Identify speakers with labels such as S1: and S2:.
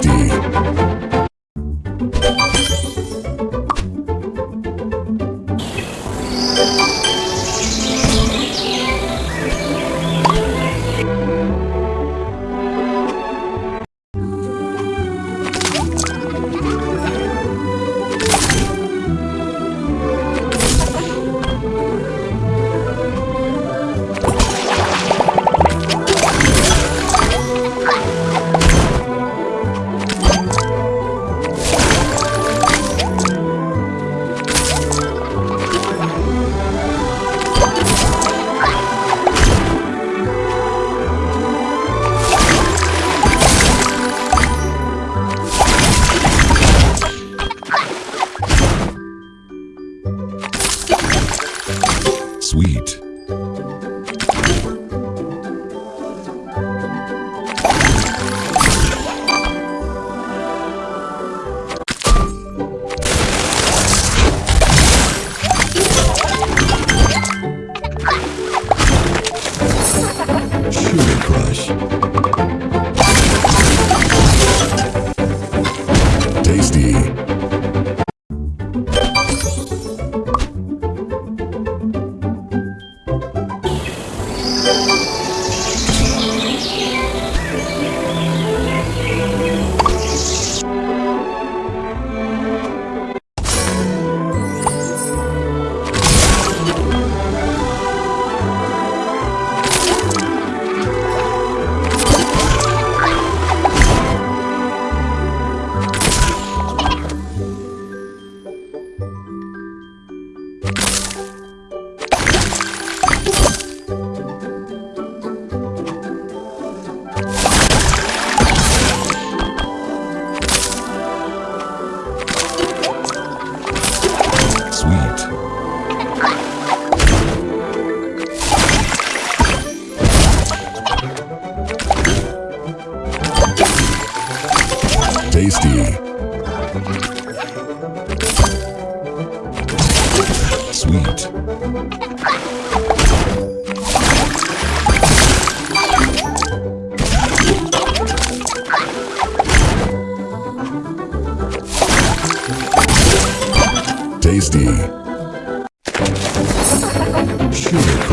S1: Dynasty. Crush. Tasty. tasty. Sweet. Tasty. Sugar.